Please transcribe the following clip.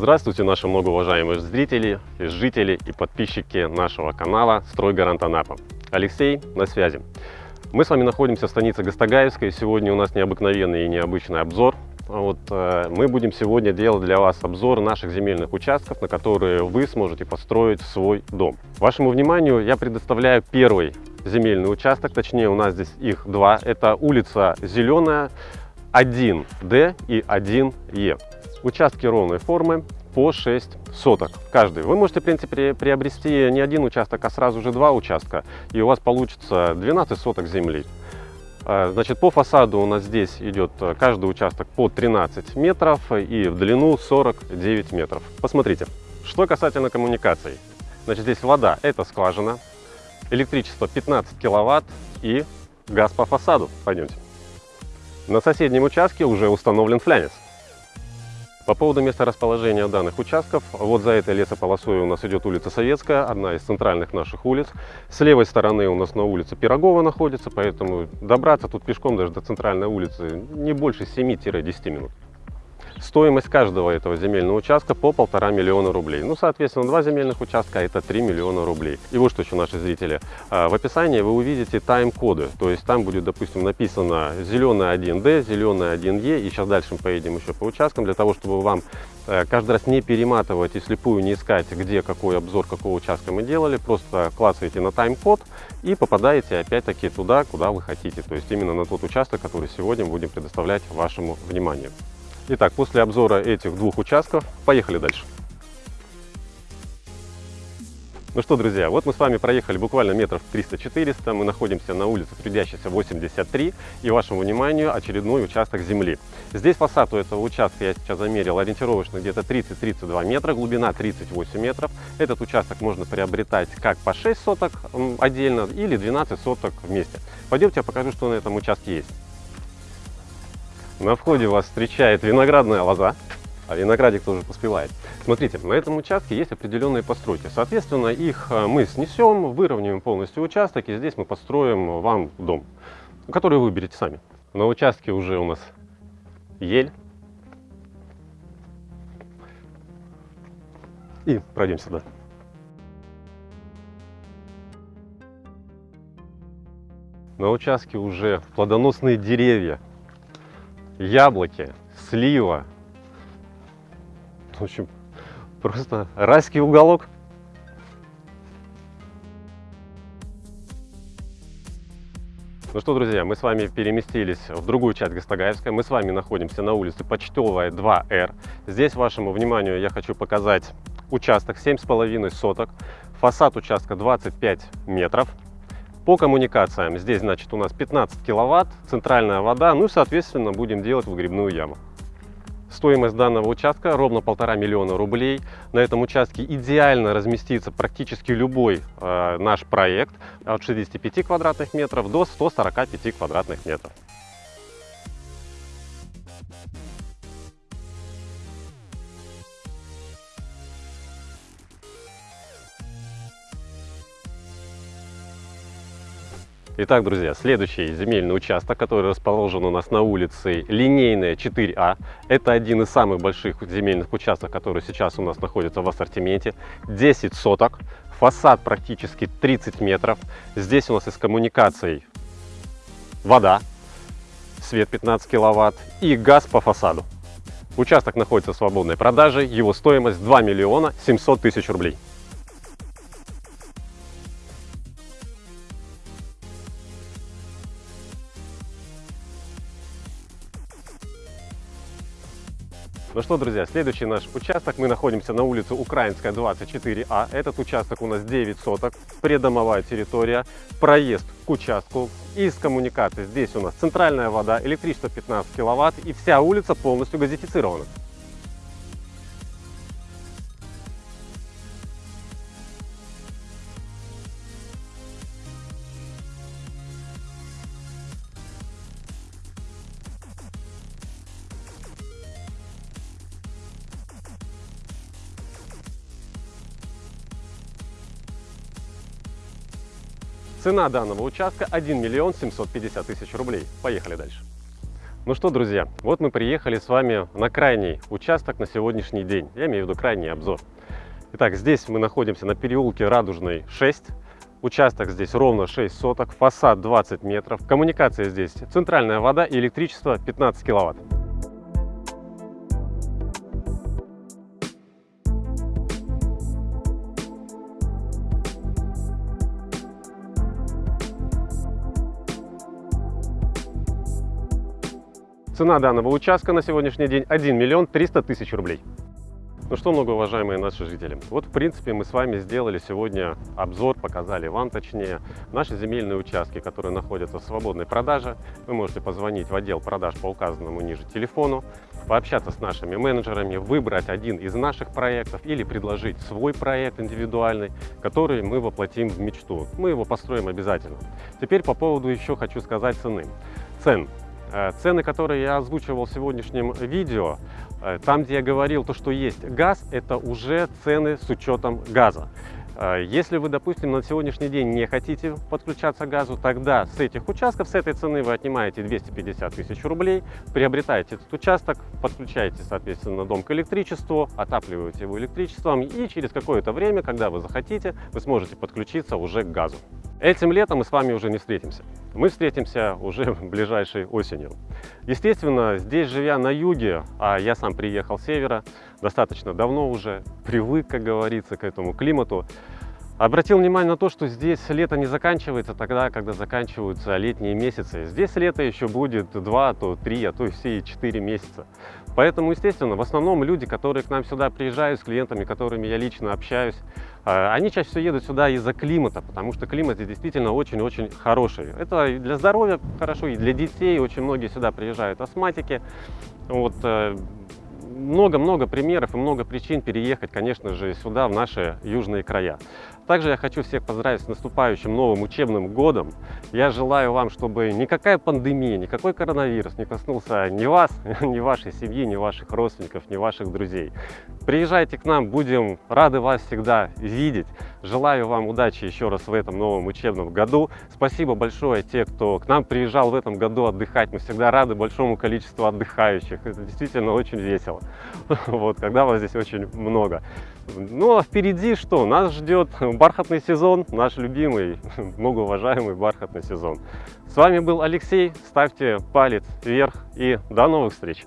Здравствуйте, наши многоуважаемые зрители, жители и подписчики нашего канала «Стройгарант Анапа». Алексей на связи. Мы с вами находимся в станице Гастагаевской. сегодня у нас необыкновенный и необычный обзор. Вот, э, мы будем сегодня делать для вас обзор наших земельных участков, на которые вы сможете построить свой дом. Вашему вниманию я предоставляю первый земельный участок, точнее у нас здесь их два. Это улица Зеленая, 1D и 1Е. Участки ровной формы по 6 соток каждый. Вы можете, в принципе, приобрести не один участок, а сразу же два участка, и у вас получится 12 соток земли. А, значит, по фасаду у нас здесь идет каждый участок по 13 метров и в длину 49 метров. Посмотрите. Что касательно коммуникаций. Значит, здесь вода – это скважина, электричество 15 киловатт и газ по фасаду. Пойдемте. На соседнем участке уже установлен флянец. По поводу места расположения данных участков, вот за этой лесополосой у нас идет улица Советская, одна из центральных наших улиц. С левой стороны у нас на улице Пирогова находится, поэтому добраться тут пешком даже до центральной улицы не больше 7-10 минут. Стоимость каждого этого земельного участка по полтора миллиона рублей. Ну, соответственно, два земельных участка это 3 миллиона рублей. И вот что еще, наши зрители. А, в описании вы увидите тайм-коды. То есть там будет, допустим, написано зеленый 1D, зеленый 1Е. И сейчас дальше мы поедем еще по участкам, для того, чтобы вам э, каждый раз не перематывать и слепую не искать, где какой обзор какого участка мы делали. Просто клацаете на тайм-код и попадаете опять-таки туда, куда вы хотите. То есть именно на тот участок, который сегодня будем предоставлять вашему вниманию. Итак, после обзора этих двух участков, поехали дальше. Ну что, друзья, вот мы с вами проехали буквально метров 300-400. Мы находимся на улице Трудящейся 83. И вашему вниманию очередной участок земли. Здесь фасад у этого участка, я сейчас замерил, ориентировочно где-то 30-32 метра, глубина 38 метров. Этот участок можно приобретать как по 6 соток отдельно или 12 соток вместе. Пойдемте я покажу, что на этом участке есть. На входе вас встречает виноградная лоза, а виноградик тоже поспевает. Смотрите, на этом участке есть определенные постройки. Соответственно, их э, мы снесем, выровняем полностью участок, и здесь мы построим вам дом, который вы выберете сами. На участке уже у нас ель. И пройдем сюда. На участке уже плодоносные деревья, яблоки, слива. В общем, просто райский уголок. Ну что, друзья, мы с вами переместились в другую часть Гастагаевской. Мы с вами находимся на улице Почтовая 2Р. Здесь вашему вниманию я хочу показать участок 7,5 соток. Фасад участка 25 метров. По коммуникациям здесь, значит, у нас 15 киловатт, центральная вода, ну и, соответственно, будем делать выгребную яму. Стоимость данного участка ровно полтора миллиона рублей. На этом участке идеально разместится практически любой э, наш проект от 65 квадратных метров до 145 квадратных метров. Итак, друзья, следующий земельный участок, который расположен у нас на улице Линейная 4А. Это один из самых больших земельных участков, который сейчас у нас находится в ассортименте. 10 соток, фасад практически 30 метров. Здесь у нас из коммуникаций вода, свет 15 киловатт и газ по фасаду. Участок находится в свободной продаже, его стоимость 2 миллиона 700 тысяч рублей. Ну что, друзья, следующий наш участок. Мы находимся на улице Украинская, 24А. Этот участок у нас 9 соток, придомовая территория, проезд к участку. Из коммуникаций здесь у нас центральная вода, электричество 15 киловатт и вся улица полностью газифицирована. Цена данного участка 1 миллион 750 тысяч рублей. Поехали дальше. Ну что, друзья, вот мы приехали с вами на крайний участок на сегодняшний день. Я имею в виду крайний обзор. Итак, здесь мы находимся на переулке Радужный 6. Участок здесь ровно 6 соток, фасад 20 метров. Коммуникация здесь центральная вода и электричество 15 киловатт. Цена данного участка на сегодняшний день 1 миллион 300 тысяч рублей. Ну что, многоуважаемые наши жители, вот в принципе мы с вами сделали сегодня обзор, показали вам точнее наши земельные участки, которые находятся в свободной продаже. Вы можете позвонить в отдел продаж по указанному ниже телефону, пообщаться с нашими менеджерами, выбрать один из наших проектов или предложить свой проект индивидуальный, который мы воплотим в мечту. Мы его построим обязательно. Теперь по поводу еще хочу сказать цены. Цен. Э, цены, которые я озвучивал в сегодняшнем видео, э, там, где я говорил, то, что есть газ, это уже цены с учетом газа. Э, если вы, допустим, на сегодняшний день не хотите подключаться к газу, тогда с этих участков, с этой цены вы отнимаете 250 тысяч рублей, приобретаете этот участок, подключаете, соответственно, дом к электричеству, отапливаете его электричеством, и через какое-то время, когда вы захотите, вы сможете подключиться уже к газу. Этим летом мы с вами уже не встретимся. Мы встретимся уже ближайшей осенью. Естественно, здесь живя на юге, а я сам приехал с севера, достаточно давно уже, привык, как говорится, к этому климату, Обратил внимание на то, что здесь лето не заканчивается тогда, когда заканчиваются летние месяцы. Здесь лето еще будет 2, то 3, а то и все 4 месяца. Поэтому, естественно, в основном люди, которые к нам сюда приезжают, с клиентами, которыми я лично общаюсь, а, они чаще всего едут сюда из-за климата, потому что климат здесь действительно очень-очень хороший. Это и для здоровья хорошо, и для детей. Очень многие сюда приезжают астматики. Вот, э, много-много примеров и много причин переехать, конечно же, сюда, в наши южные края. Также я хочу всех поздравить с наступающим новым учебным годом. Я желаю вам, чтобы никакая пандемия, никакой коронавирус не коснулся ни вас, ни вашей семьи, ни ваших родственников, ни ваших друзей. Приезжайте к нам, будем рады вас всегда видеть. Желаю вам удачи еще раз в этом новом учебном году. Спасибо большое те, кто к нам приезжал в этом году отдыхать. Мы всегда рады большому количеству отдыхающих. Это действительно очень весело, вот, когда вас здесь очень много. Ну а впереди что? Нас ждет бархатный сезон, наш любимый, многоуважаемый бархатный сезон. С вами был Алексей, ставьте палец вверх и до новых встреч!